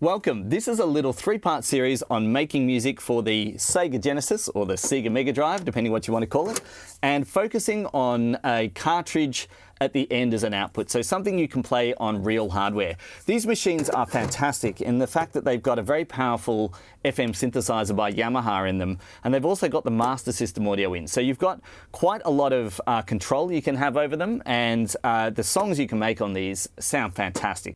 Welcome. This is a little three-part series on making music for the Sega Genesis or the Sega Mega Drive, depending what you want to call it, and focusing on a cartridge at the end as an output, so something you can play on real hardware. These machines are fantastic in the fact that they've got a very powerful FM synthesizer by Yamaha in them, and they've also got the Master System audio in. So you've got quite a lot of uh, control you can have over them, and uh, the songs you can make on these sound fantastic.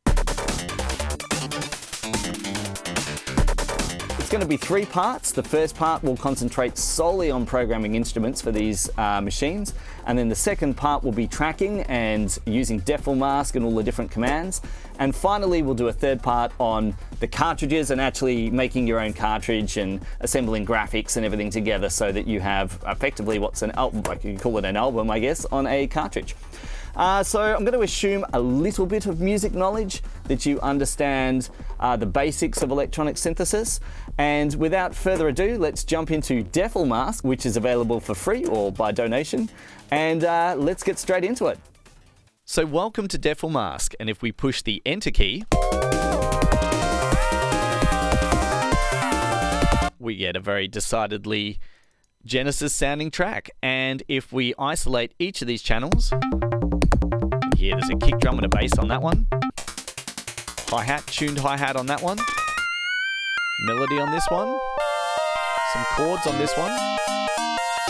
Going to be three parts. The first part will concentrate solely on programming instruments for these uh, machines. And then the second part will be tracking and using DefleMask and all the different commands. And finally, we'll do a third part on the cartridges and actually making your own cartridge and assembling graphics and everything together so that you have effectively what's an album, like you can call it an album, I guess, on a cartridge. Uh, so I'm going to assume a little bit of music knowledge, that you understand uh, the basics of electronic synthesis. And without further ado, let's jump into DefleMask, which is available for free or by donation. And uh, let's get straight into it. So welcome to DefleMask, and if we push the Enter key, we get a very decidedly Genesis sounding track. And if we isolate each of these channels, here there's a kick drum and a bass on that one. Hi-hat, tuned hi-hat on that one. Melody on this one. Some chords on this one.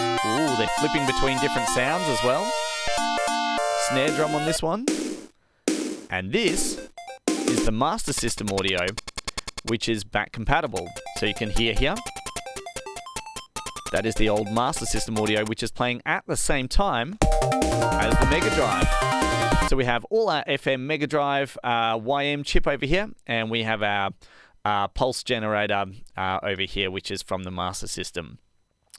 Ooh, they're flipping between different sounds as well. Snare drum on this one. And this is the Master System audio, which is back compatible. So you can hear here. That is the old Master System audio, which is playing at the same time as the Mega Drive. So we have all our FM Mega Drive uh, YM chip over here, and we have our uh, pulse generator uh, over here, which is from the Master System.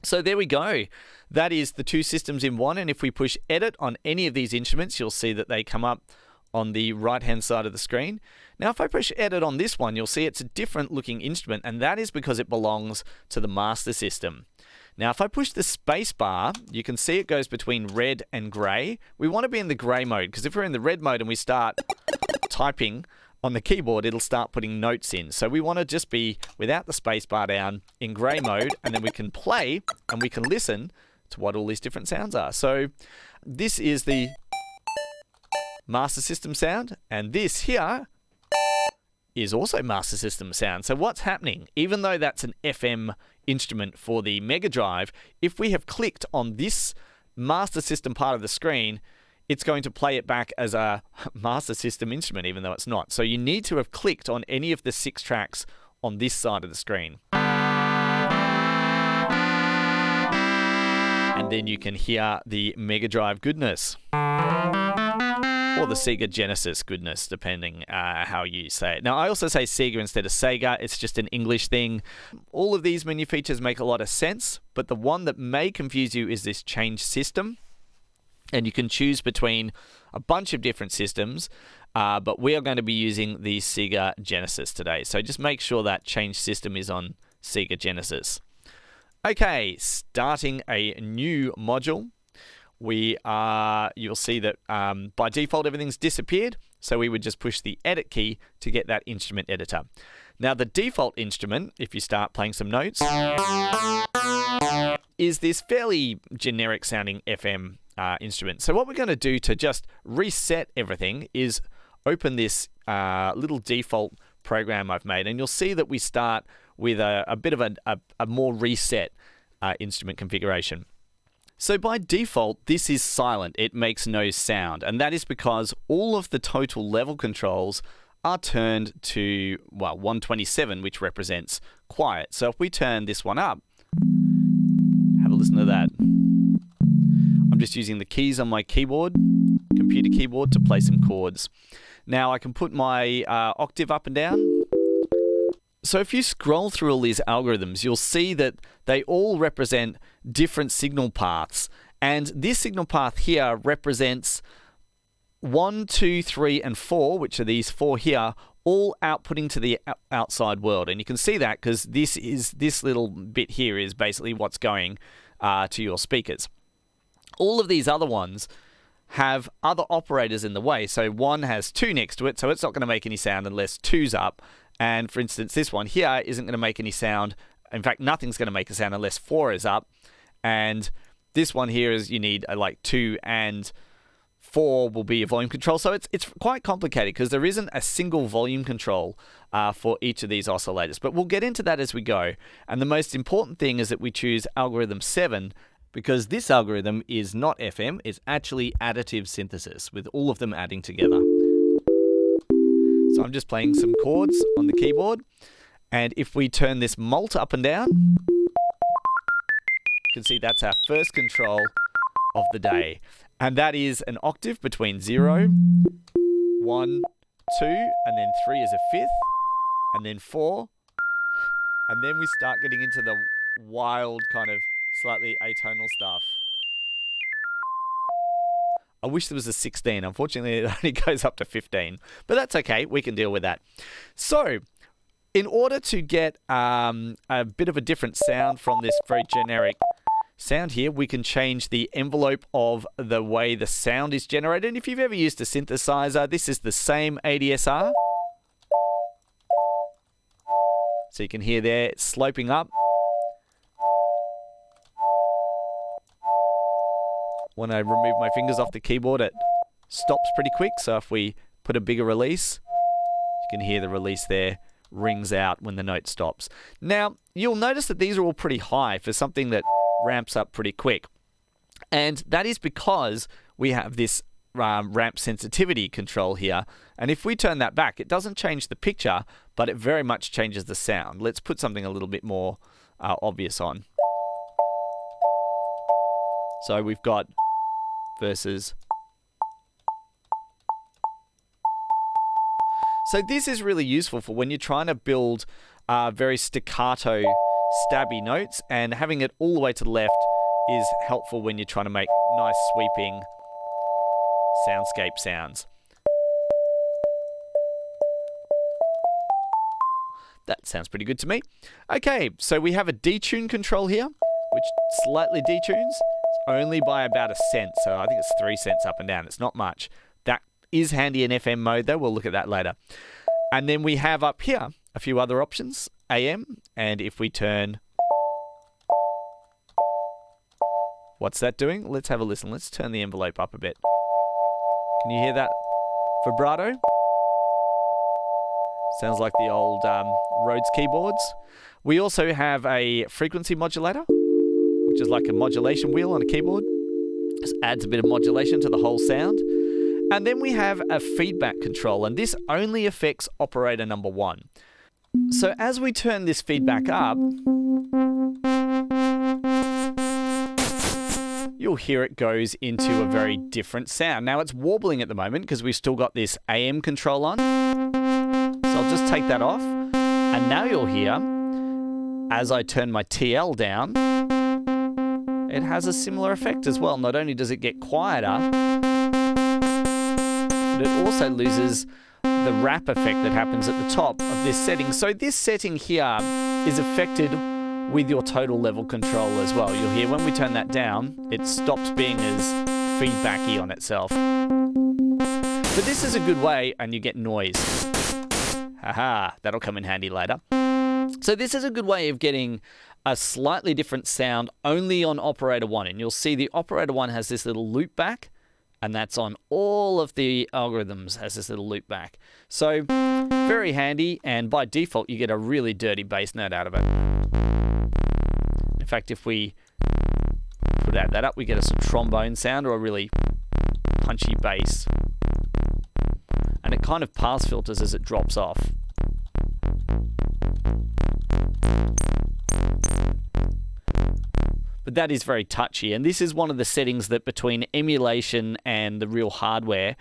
So there we go. That is the two systems in one. And if we push edit on any of these instruments, you'll see that they come up on the right hand side of the screen. Now, if I push edit on this one, you'll see it's a different looking instrument, and that is because it belongs to the Master System. Now, if I push the space bar, you can see it goes between red and grey. We want to be in the grey mode, because if we're in the red mode and we start typing on the keyboard, it'll start putting notes in. So we want to just be without the space bar down in grey mode, and then we can play and we can listen to what all these different sounds are. So this is the Master System sound, and this here is also Master System sound. So what's happening? Even though that's an FM instrument for the Mega Drive, if we have clicked on this Master System part of the screen, it's going to play it back as a Master System instrument, even though it's not. So you need to have clicked on any of the six tracks on this side of the screen. And then you can hear the Mega Drive goodness. Or the Sega Genesis goodness, depending uh, how you say it. Now, I also say Sega instead of Sega. It's just an English thing. All of these menu features make a lot of sense, but the one that may confuse you is this change system and you can choose between a bunch of different systems. Uh, but we are going to be using the Sega Genesis today. So just make sure that change system is on Sega Genesis. Okay, starting a new module. We are, you'll see that um, by default everything's disappeared. So we would just push the edit key to get that instrument editor. Now the default instrument, if you start playing some notes, is this fairly generic sounding FM uh, instrument. So what we're going to do to just reset everything is open this uh, little default program I've made, and you'll see that we start with a, a bit of a, a, a more reset uh, instrument configuration. So by default, this is silent. It makes no sound, and that is because all of the total level controls are turned to, well, 127, which represents quiet. So if we turn this one up, have a listen to that I'm just using the keys on my keyboard, computer keyboard, to play some chords. Now I can put my uh, octave up and down. So if you scroll through all these algorithms, you'll see that they all represent different signal paths. And this signal path here represents one, two, three, and four, which are these four here, all outputting to the outside world. And you can see that because this is this little bit here is basically what's going uh, to your speakers all of these other ones have other operators in the way. So one has two next to it, so it's not going to make any sound unless two's up. And for instance, this one here isn't going to make any sound. In fact, nothing's going to make a sound unless four is up. And this one here is you need a, like two and four will be a volume control. So it's it's quite complicated because there isn't a single volume control uh, for each of these oscillators. But we'll get into that as we go. And the most important thing is that we choose algorithm seven because this algorithm is not FM, it's actually additive synthesis with all of them adding together. So I'm just playing some chords on the keyboard. And if we turn this mult up and down, you can see that's our first control of the day. And that is an octave between 0, 1, 2, and then 3 is a fifth, and then 4. And then we start getting into the wild kind of slightly atonal stuff. I wish there was a 16. Unfortunately, it only goes up to 15. But that's okay. We can deal with that. So, in order to get um, a bit of a different sound from this very generic sound here, we can change the envelope of the way the sound is generated. And if you've ever used a synthesizer, this is the same ADSR. So you can hear there, sloping up. When I remove my fingers off the keyboard, it stops pretty quick. So if we put a bigger release, you can hear the release there rings out when the note stops. Now, you'll notice that these are all pretty high for something that ramps up pretty quick. And that is because we have this um, ramp sensitivity control here. And if we turn that back, it doesn't change the picture, but it very much changes the sound. Let's put something a little bit more uh, obvious on. So we've got versus. So this is really useful for when you're trying to build uh, very staccato, stabby notes, and having it all the way to the left is helpful when you're trying to make nice sweeping soundscape sounds. That sounds pretty good to me. Okay, so we have a detune control here, which slightly detunes only by about a cent. So I think it's three cents up and down. It's not much. That is handy in FM mode, though. We'll look at that later. And then we have up here a few other options AM. And if we turn. What's that doing? Let's have a listen. Let's turn the envelope up a bit. Can you hear that vibrato? Sounds like the old um, Rhodes keyboards. We also have a frequency modulator which is like a modulation wheel on a keyboard. Just adds a bit of modulation to the whole sound. And then we have a feedback control, and this only affects operator number one. So as we turn this feedback up, you'll hear it goes into a very different sound. Now it's warbling at the moment because we've still got this AM control on. So I'll just take that off. And now you'll hear, as I turn my TL down, it has a similar effect as well. Not only does it get quieter, but it also loses the wrap effect that happens at the top of this setting. So this setting here is affected with your total level control as well. You'll hear when we turn that down, it stops being as feedbacky on itself. But this is a good way, and you get noise. Haha, that'll come in handy later. So this is a good way of getting a slightly different sound only on operator one. And you'll see the operator one has this little loop back, and that's on all of the algorithms has this little loop back. So very handy, and by default, you get a really dirty bass note out of it. In fact, if we put add that up, we get a trombone sound or a really punchy bass. And it kind of pass filters as it drops off. But that is very touchy. And this is one of the settings that between emulation and the real hardware,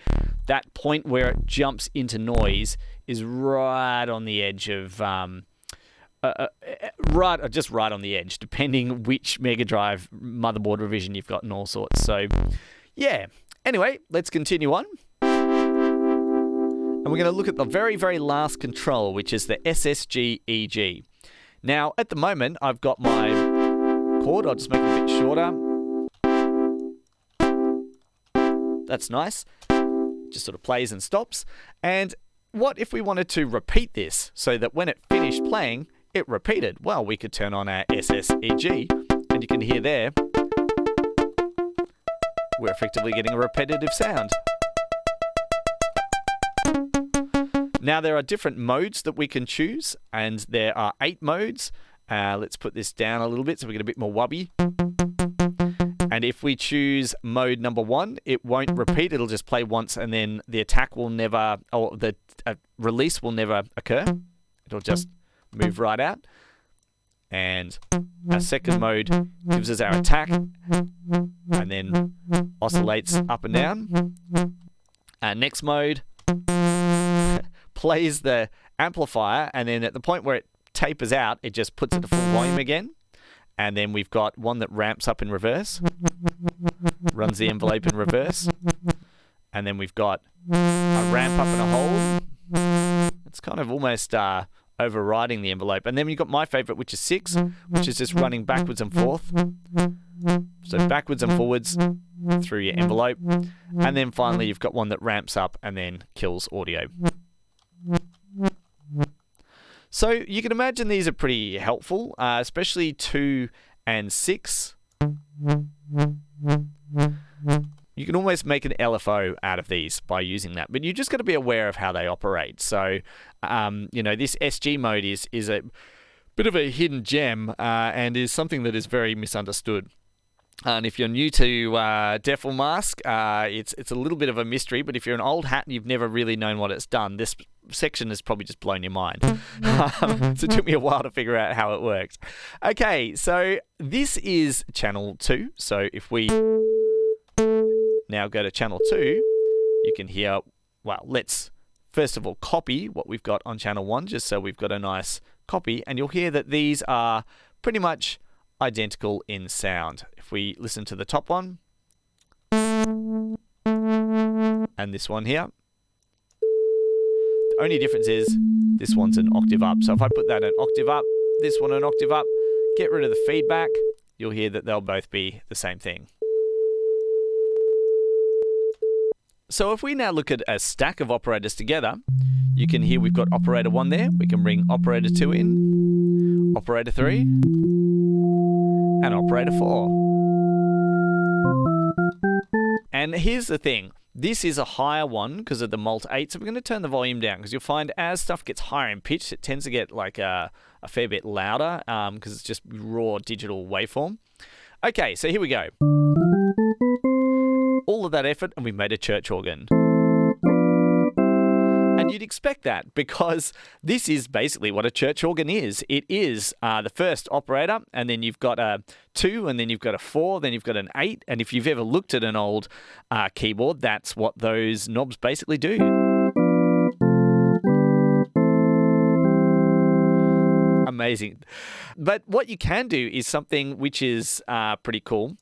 that point where it jumps into noise is right on the edge of. Um, uh, uh, uh right, uh, just right on the edge, depending which Mega Drive motherboard revision you've got and all sorts. So, yeah. Anyway, let's continue on. And we're going to look at the very, very last control, which is the SSG EG. Now, at the moment, I've got my chord. I'll just make it a bit shorter. That's nice. Just sort of plays and stops. And what if we wanted to repeat this so that when it finished playing, it repeated? Well, we could turn on our SSEG, and you can hear there, we're effectively getting a repetitive sound. Now, there are different modes that we can choose, and there are eight modes. Uh, let's put this down a little bit so we get a bit more wubby. And if we choose mode number one, it won't repeat. It'll just play once, and then the attack will never, or the uh, release will never occur. It'll just move right out. And our second mode gives us our attack, and then oscillates up and down. Our next mode plays the amplifier, and then at the point where it tapers out, it just puts it to full volume again. And then we've got one that ramps up in reverse, runs the envelope in reverse. And then we've got a ramp up and a hold. It's kind of almost uh, overriding the envelope. And then you've got my favorite, which is six, which is just running backwards and forth. So backwards and forwards through your envelope. And then finally, you've got one that ramps up and then kills audio. So you can imagine these are pretty helpful, uh, especially two and six. You can almost make an LFO out of these by using that, but you just got to be aware of how they operate. So, um, you know, this SG mode is is a bit of a hidden gem uh, and is something that is very misunderstood. And if you're new to uh, Mask, uh, it's it's a little bit of a mystery. But if you're an old hat and you've never really known what it's done, this section has probably just blown your mind. Um, so it took me a while to figure out how it works. Okay, so this is channel two. So if we now go to channel two, you can hear. Well, let's first of all copy what we've got on channel one, just so we've got a nice copy, and you'll hear that these are pretty much identical in sound. If we listen to the top one and this one here, the only difference is this one's an octave up. So if I put that an octave up, this one an octave up, get rid of the feedback, you'll hear that they'll both be the same thing. So if we now look at a stack of operators together, you can hear we've got operator 1 there. We can bring operator 2 in, operator 3, and operator 4. And here's the thing. This is a higher one because of the Mult 8, so we're going to turn the volume down because you'll find as stuff gets higher in pitch, it tends to get like a, a fair bit louder because um, it's just raw digital waveform. Okay, so here we go. All of that effort and we made a church organ you'd expect that because this is basically what a church organ is. It is uh, the first operator, and then you've got a two, and then you've got a four, then you've got an eight. And if you've ever looked at an old uh, keyboard, that's what those knobs basically do. Amazing. But what you can do is something which is uh, pretty cool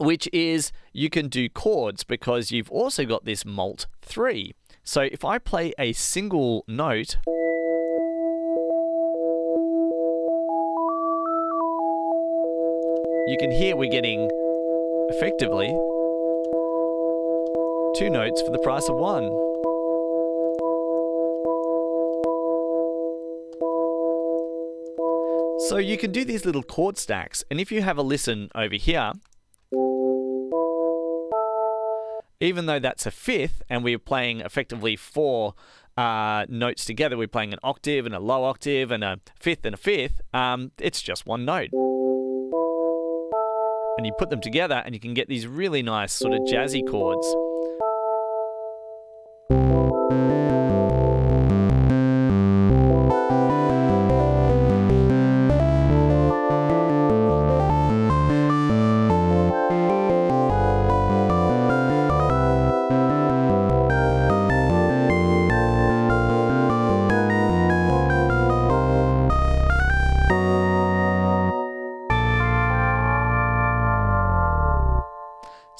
which is you can do chords because you've also got this Mult 3. So if I play a single note, you can hear we're getting effectively two notes for the price of one. So you can do these little chord stacks, and if you have a listen over here, even though that's a fifth and we're playing effectively four uh, notes together, we're playing an octave and a low octave and a fifth and a fifth, um, it's just one note. And you put them together and you can get these really nice sort of jazzy chords.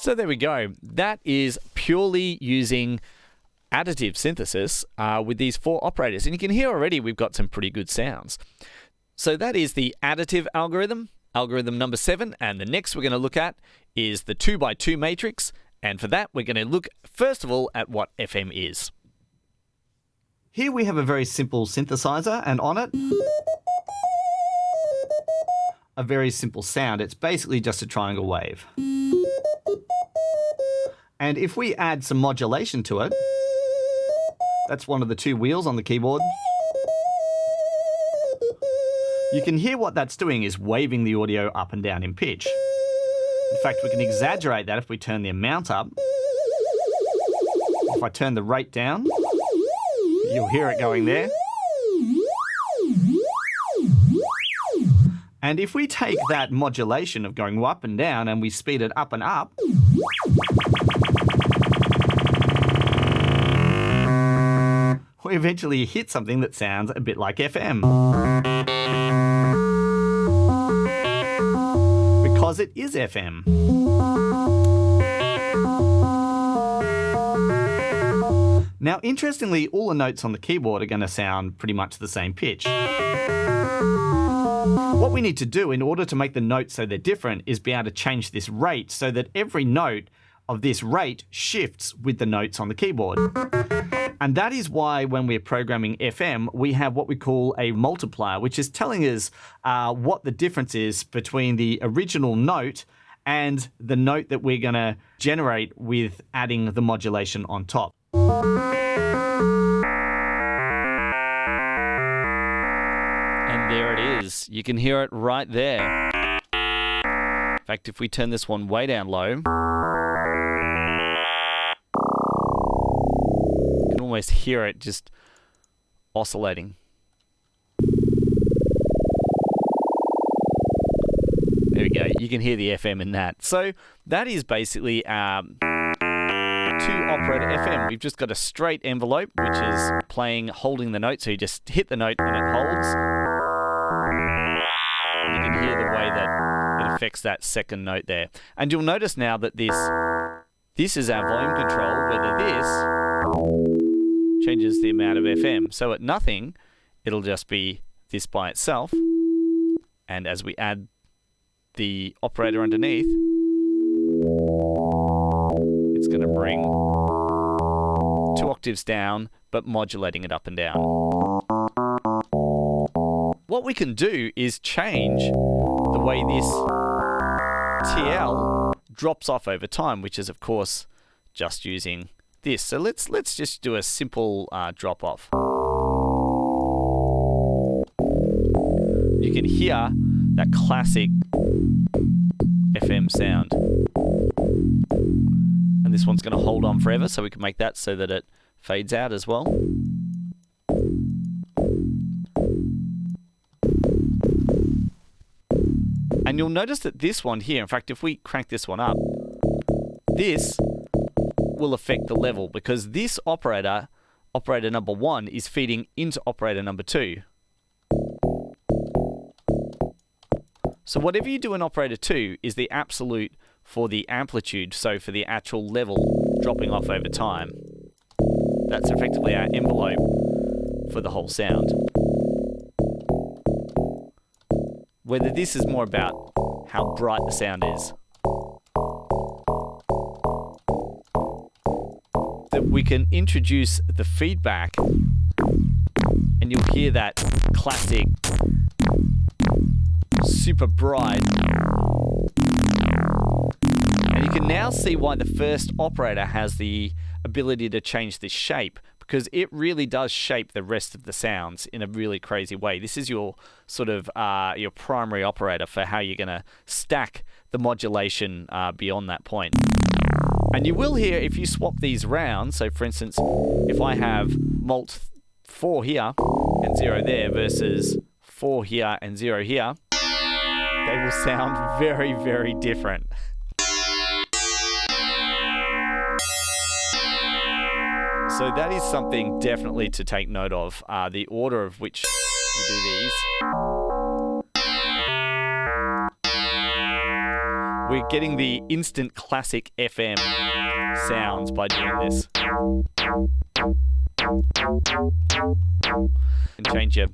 So there we go. That is purely using additive synthesis uh, with these four operators. And you can hear already we've got some pretty good sounds. So that is the additive algorithm, algorithm number seven. And the next we're going to look at is the two by two matrix. And for that, we're going to look first of all at what FM is. Here we have a very simple synthesizer, and on it, a very simple sound. It's basically just a triangle wave. And if we add some modulation to it, that's one of the two wheels on the keyboard. You can hear what that's doing is waving the audio up and down in pitch. In fact, we can exaggerate that if we turn the amount up. If I turn the rate down, you'll hear it going there. And if we take that modulation of going up and down and we speed it up and up, we eventually hit something that sounds a bit like FM. Because it is FM. Now, interestingly, all the notes on the keyboard are going to sound pretty much the same pitch. What we need to do in order to make the notes so they're different is be able to change this rate so that every note of this rate shifts with the notes on the keyboard. And that is why when we're programming FM, we have what we call a multiplier, which is telling us uh, what the difference is between the original note and the note that we're going to generate with adding the modulation on top. You can hear it right there. In fact, if we turn this one way down low, you can almost hear it just oscillating. There we go. You can hear the FM in that. So that is basically um, two operator FM. We've just got a straight envelope, which is playing, holding the note. So you just hit the note and it holds. You can hear the way that it affects that second note there. And you'll notice now that this this is our volume control, whether this changes the amount of FM. So at nothing, it'll just be this by itself. And as we add the operator underneath, it's going to bring two octaves down, but modulating it up and down. What we can do is change the way this TL drops off over time, which is of course just using this. So let's let's just do a simple uh, drop off. You can hear that classic FM sound. And this one's going to hold on forever, so we can make that so that it fades out as well. And you'll notice that this one here, in fact, if we crank this one up, this will affect the level because this operator, operator number one, is feeding into operator number two. So whatever you do in operator 2 is the absolute for the amplitude, so for the actual level dropping off over time. That's effectively our envelope for the whole sound. Whether this is more about how bright the sound is. That we can introduce the feedback and you'll hear that classic super bright. And you can now see why the first operator has the ability to change the shape because it really does shape the rest of the sounds in a really crazy way. This is your sort of uh, your primary operator for how you're going to stack the modulation uh, beyond that point. And you will hear if you swap these round, so for instance, if I have Mult 4 here and 0 there versus 4 here and 0 here, they will sound very, very different. So that is something definitely to take note of, uh, the order of which you do these. We're getting the instant classic FM sounds by doing this. And change your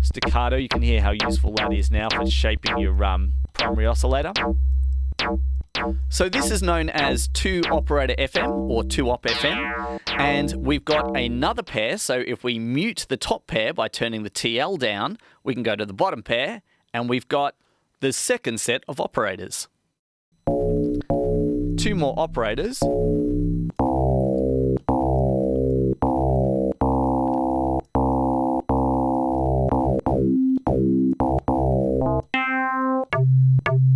staccato. You can hear how useful that is now for shaping your um, primary oscillator. So this is known as 2 operator FM or 2 op FM. And we've got another pair. So if we mute the top pair by turning the TL down, we can go to the bottom pair. And we've got the second set of operators. Two more operators.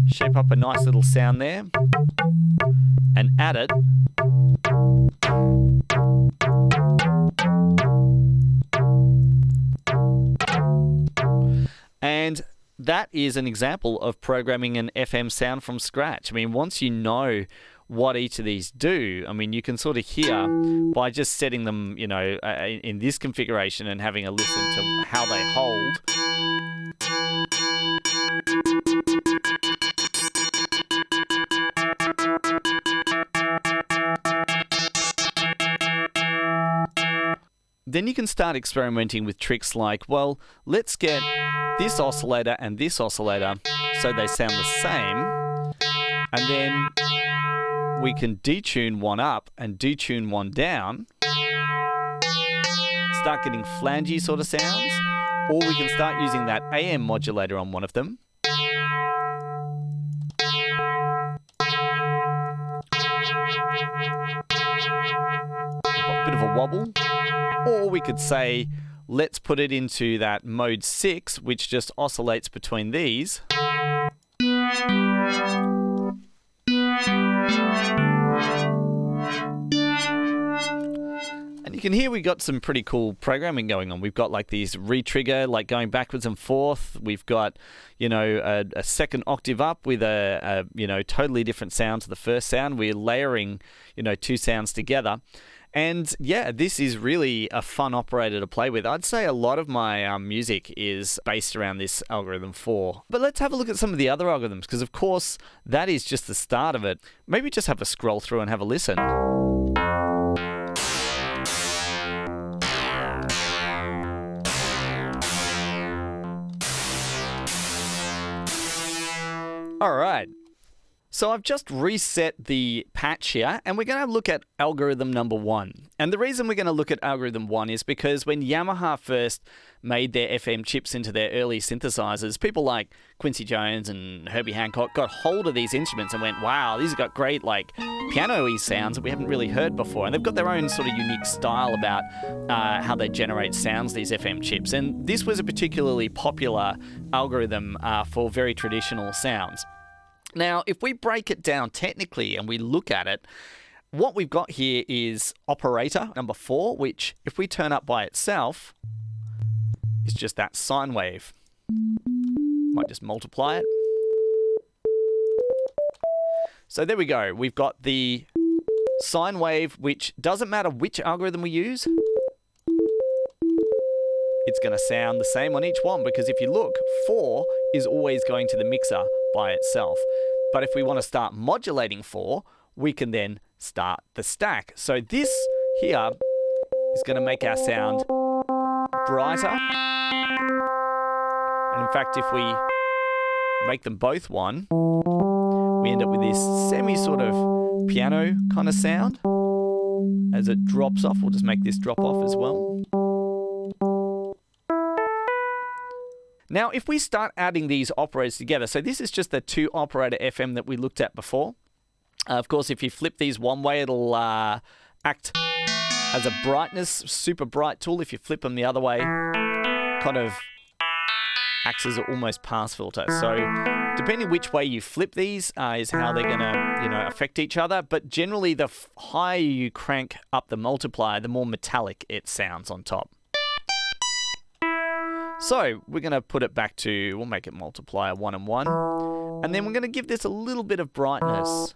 Shape up a nice little sound there and add it. And that is an example of programming an FM sound from scratch. I mean, once you know what each of these do, I mean, you can sort of hear by just setting them, you know, in this configuration and having a listen to how they hold. Then you can start experimenting with tricks like, well, let's get this oscillator and this oscillator so they sound the same. And then we can detune one up and detune one down. Start getting flangy sort of sounds. Or we can start using that AM modulator on one of them. A bit of a wobble. Or we could say, let's put it into that mode 6, which just oscillates between these. And you can hear we've got some pretty cool programming going on. We've got like these retrigger, like going backwards and forth. We've got, you know, a, a second octave up with a, a, you know, totally different sound to the first sound. We're layering, you know, two sounds together. And yeah, this is really a fun operator to play with. I'd say a lot of my um, music is based around this algorithm 4. But let's have a look at some of the other algorithms, because of course, that is just the start of it. Maybe just have a scroll through and have a listen. All right, so I've just reset the patch here and we're going to look at algorithm number one. And the reason we're going to look at algorithm one is because when Yamaha first made their FM chips into their early synthesizers, people like Quincy Jones and Herbie Hancock got hold of these instruments and went, wow, these have got great like piano-y sounds that we haven't really heard before. And they've got their own sort of unique style about uh, how they generate sounds, these FM chips. And this was a particularly popular algorithm uh, for very traditional sounds. Now, if we break it down technically and we look at it, what we've got here is operator number four, which if we turn up by itself, is just that sine wave. Might just multiply it. So there we go. We've got the sine wave, which doesn't matter which algorithm we use, it's going to sound the same on each one because if you look, 4 is always going to the mixer by itself. But if we want to start modulating 4, we can then start the stack. So this here is going to make our sound brighter. And in fact, if we make them both one, we end up with this semi sort of piano kind of sound. As it drops off, we'll just make this drop off as well. Now, if we start adding these operators together, so this is just the two operator FM that we looked at before. Uh, of course, if you flip these one way, it'll uh, act as a brightness, super bright tool. If you flip them the other way, kind of acts as almost pass filter. So depending which way you flip these uh, is how they're going to you know affect each other. But generally, the higher you crank up the multiplier, the more metallic it sounds on top. So we're going to put it back to, we'll make it multiplier 1 and 1. And then we're going to give this a little bit of brightness.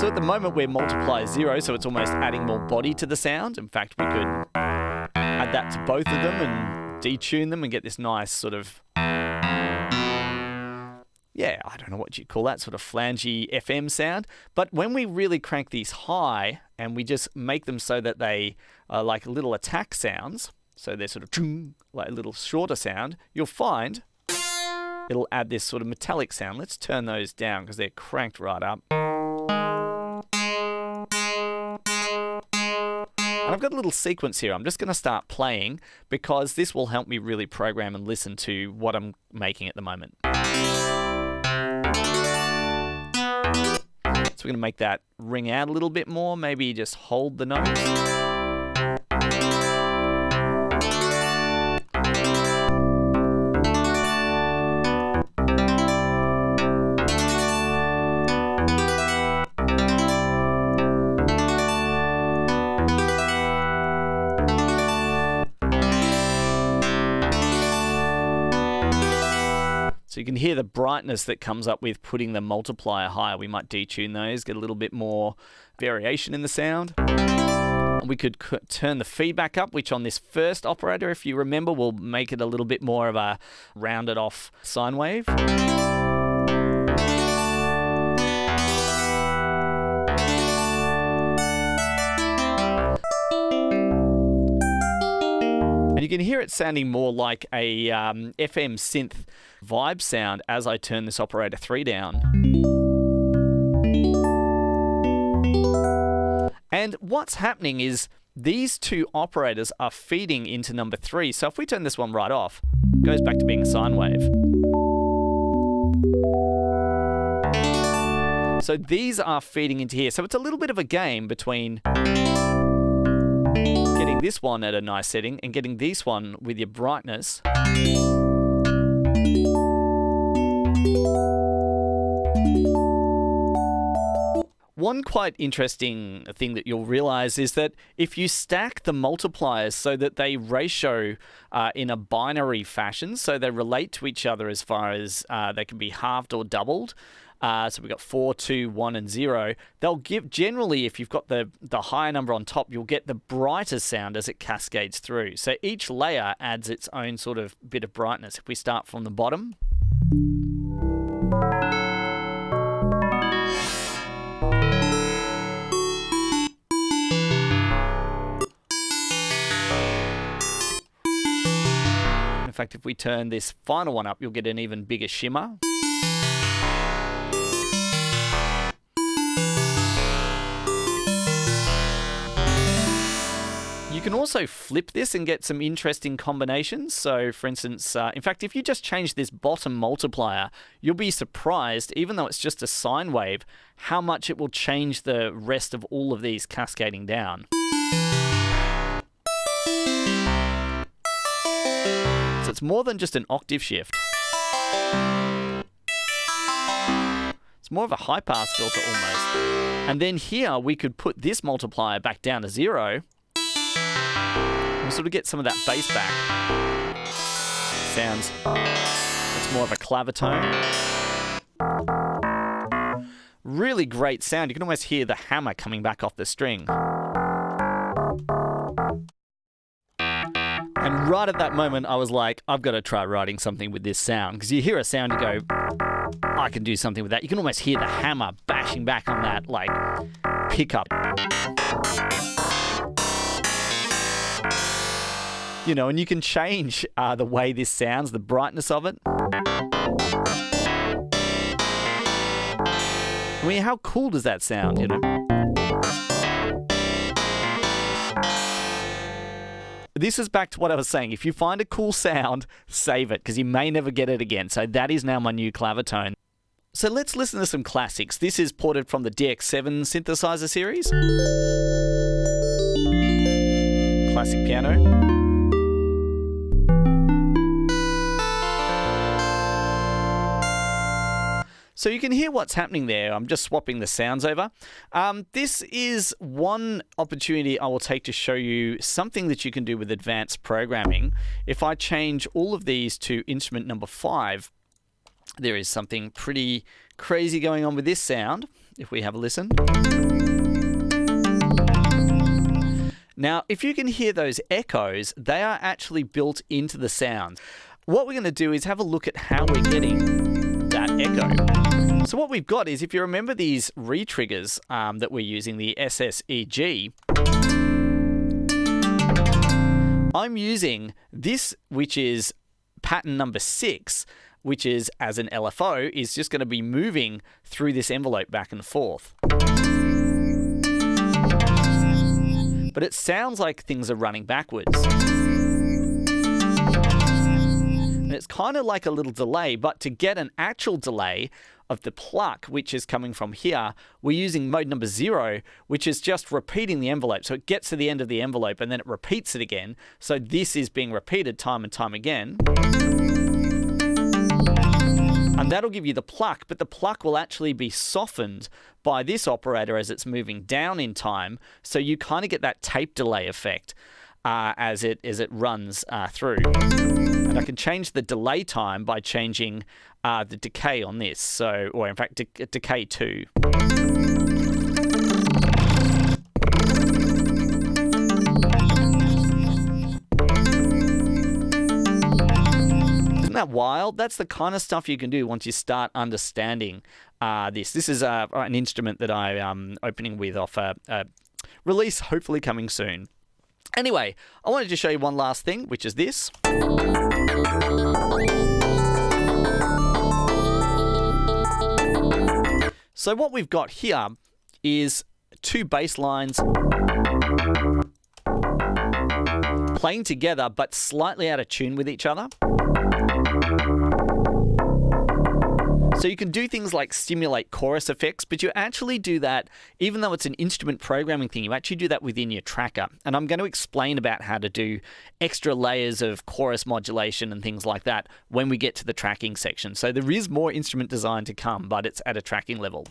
So at the moment we're multiplier 0, so it's almost adding more body to the sound. In fact, we could add that to both of them and detune them and get this nice sort of yeah, I don't know what you call that sort of flangy FM sound. But when we really crank these high and we just make them so that they are like little attack sounds, so they're sort of like a little shorter sound, you'll find it'll add this sort of metallic sound. Let's turn those down because they're cranked right up. And I've got a little sequence here. I'm just going to start playing because this will help me really program and listen to what I'm making at the moment. So we're going to make that ring out a little bit more, maybe just hold the notes. So you can hear the brightness that comes up with putting the multiplier higher. We might detune those, get a little bit more variation in the sound. We could turn the feedback up, which on this first operator, if you remember, will make it a little bit more of a rounded off sine wave. You can hear it sounding more like a um, FM synth vibe sound as I turn this operator 3 down. And what's happening is these two operators are feeding into number 3. So if we turn this one right off, it goes back to being a sine wave. So these are feeding into here. So it's a little bit of a game between this one at a nice setting and getting this one with your brightness. One quite interesting thing that you'll realize is that if you stack the multipliers so that they ratio uh, in a binary fashion, so they relate to each other as far as uh, they can be halved or doubled, uh, so we've got four, two, one, and zero. They'll give generally, if you've got the the higher number on top, you'll get the brighter sound as it cascades through. So each layer adds its own sort of bit of brightness. If we start from the bottom. In fact, if we turn this final one up, you'll get an even bigger shimmer. Can also flip this and get some interesting combinations. So for instance, uh, in fact, if you just change this bottom multiplier, you'll be surprised, even though it's just a sine wave, how much it will change the rest of all of these cascading down. So it's more than just an octave shift. It's more of a high pass filter almost. And then here we could put this multiplier back down to zero sort of get some of that bass back. Sounds, it's more of a clavirtone. Really great sound. You can almost hear the hammer coming back off the string. And right at that moment, I was like, I've got to try writing something with this sound. Because you hear a sound, you go, I can do something with that. You can almost hear the hammer bashing back on that, like, pickup you know, and you can change uh, the way this sounds, the brightness of it. I mean, how cool does that sound, you know? This is back to what I was saying. If you find a cool sound, save it because you may never get it again. So that is now my new clavirtone. So let's listen to some classics. This is ported from the DX7 synthesizer series. Classic piano. So you can hear what's happening there. I'm just swapping the sounds over. Um, this is one opportunity I will take to show you something that you can do with advanced programming. If I change all of these to instrument number five, there is something pretty crazy going on with this sound. If we have a listen. Now, if you can hear those echoes, they are actually built into the sound. What we're going to do is have a look at how we're getting that echo. So what we've got is, if you remember these retriggers um, that we're using, the SSEG, I'm using this, which is pattern number six, which is as an LFO, is just going to be moving through this envelope back and forth. But it sounds like things are running backwards. And it's kind of like a little delay, but to get an actual delay of the pluck, which is coming from here, we're using mode number zero, which is just repeating the envelope. So it gets to the end of the envelope and then it repeats it again. So this is being repeated time and time again. And that'll give you the pluck, but the pluck will actually be softened by this operator as it's moving down in time. So you kind of get that tape delay effect uh, as it as it runs uh, through. And I can change the delay time by changing uh, the decay on this. So, or in fact, de decay 2. Isn't that wild? That's the kind of stuff you can do once you start understanding uh, this. This is uh, an instrument that I'm um, opening with off a, a release, hopefully coming soon. Anyway, I wanted to show you one last thing, which is this. So what we've got here is two bass lines playing together but slightly out of tune with each other. So you can do things like stimulate chorus effects, but you actually do that, even though it's an instrument programming thing, you actually do that within your tracker. And I'm going to explain about how to do extra layers of chorus modulation and things like that when we get to the tracking section. So there is more instrument design to come, but it's at a tracking level.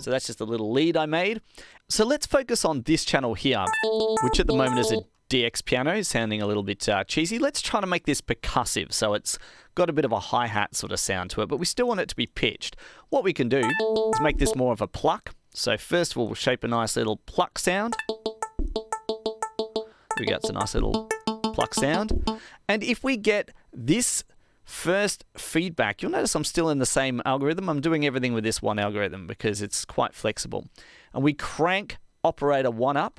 So that's just a little lead I made. So let's focus on this channel here, which at the moment is a DX piano, is sounding a little bit uh, cheesy. Let's try to make this percussive, so it's got a bit of a hi-hat sort of sound to it, but we still want it to be pitched. What we can do is make this more of a pluck. So first of all, we'll shape a nice little pluck sound. We got a nice little pluck sound. And if we get this first feedback, you'll notice I'm still in the same algorithm. I'm doing everything with this one algorithm because it's quite flexible. And we crank operator one up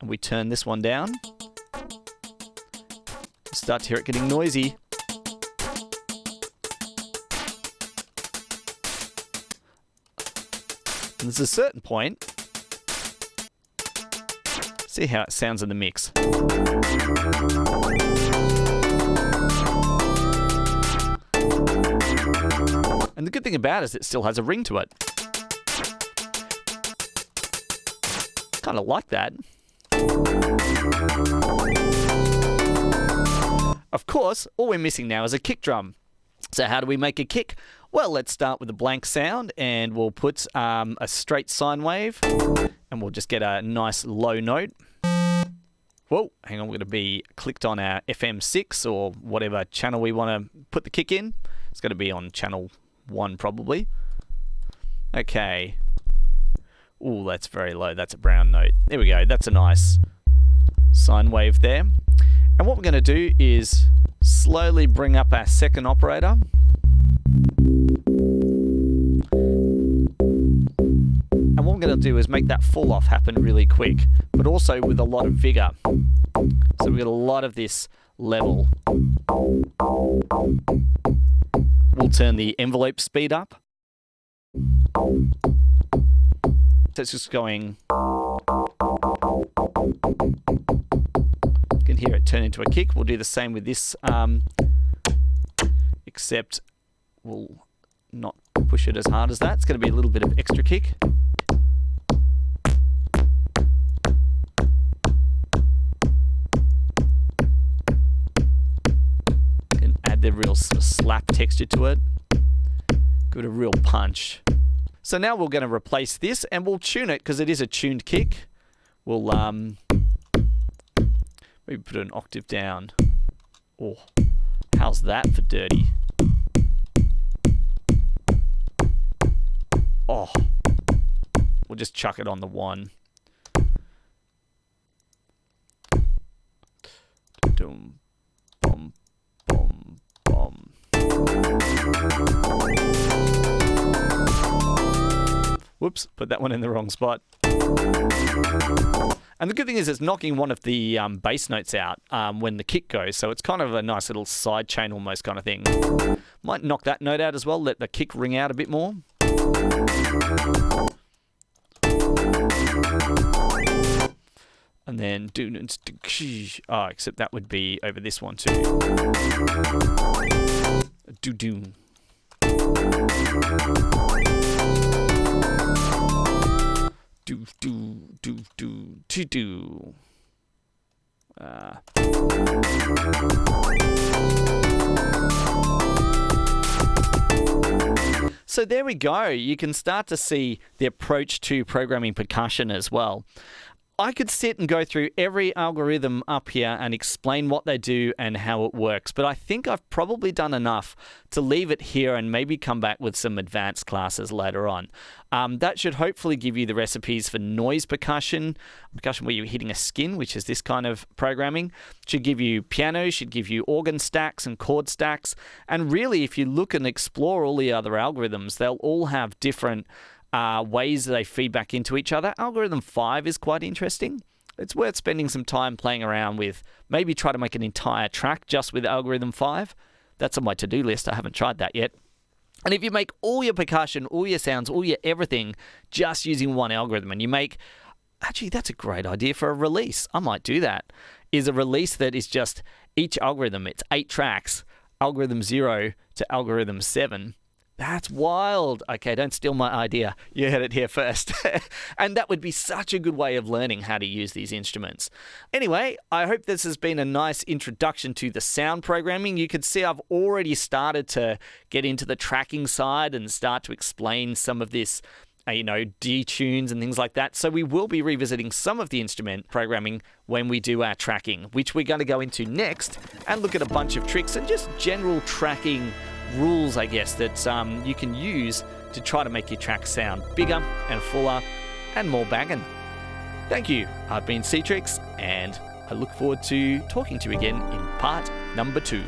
and we turn this one down. Start to hear it getting noisy. And there's a certain point. See how it sounds in the mix. And the good thing about it is it still has a ring to it. Kind of like that. Of course, all we're missing now is a kick drum. So how do we make a kick? Well, let's start with a blank sound and we'll put um, a straight sine wave and we'll just get a nice low note. Whoa, hang on, we're going to be clicked on our FM6 or whatever channel we want to put the kick in. It's going to be on channel 1 probably. Okay. Oh, that's very low. That's a brown note. There we go. That's a nice sine wave there. And what we're going to do is slowly bring up our second operator. And what we're going to do is make that fall off happen really quick, but also with a lot of vigor. So we've got a lot of this level. We'll turn the envelope speed up. It's just going You can hear it turn into a kick. We'll do the same with this, um, except we'll not push it as hard as that. It's going to be a little bit of extra kick. Can add the real sort of slap texture to it. Give it a real punch. So now we're going to replace this and we'll tune it because it is a tuned kick. We'll um, Maybe put an octave down. Oh, how's that for dirty? Oh, we'll just chuck it on the one. Bum, bum, bum. Whoops, put that one in the wrong spot. And the good thing is it's knocking one of the um, bass notes out um, when the kick goes, so it's kind of a nice little side chain almost kind of thing. Might knock that note out as well, let the kick ring out a bit more. And then do oh, except that would be over this one too. Do do. Do do. Uh. So there we go. You can start to see the approach to programming percussion as well. I could sit and go through every algorithm up here and explain what they do and how it works, but I think I've probably done enough to leave it here and maybe come back with some advanced classes later on. Um, that should hopefully give you the recipes for noise percussion, percussion where you're hitting a skin, which is this kind of programming. Should give you piano, should give you organ stacks and chord stacks. And really, if you look and explore all the other algorithms, they'll all have different uh, ways they feed back into each other. Algorithm 5 is quite interesting. It's worth spending some time playing around with. Maybe try to make an entire track just with Algorithm 5. That's on my to do list. I haven't tried that yet. And if you make all your percussion, all your sounds, all your everything just using one algorithm, and you make actually, that's a great idea for a release. I might do that. Is a release that is just each algorithm, it's eight tracks, algorithm zero to algorithm seven that's wild. Okay, don't steal my idea. You heard it here first. and that would be such a good way of learning how to use these instruments. Anyway, I hope this has been a nice introduction to the sound programming. You can see I've already started to get into the tracking side and start to explain some of this uh, you know, detunes and things like that. So we will be revisiting some of the instrument programming when we do our tracking, which we're going to go into next and look at a bunch of tricks and just general tracking rules, I guess, that um, you can use to try to make your track sound bigger and fuller and more banging. Thank you. I've been Ctrix, and I look forward to talking to you again in part number two.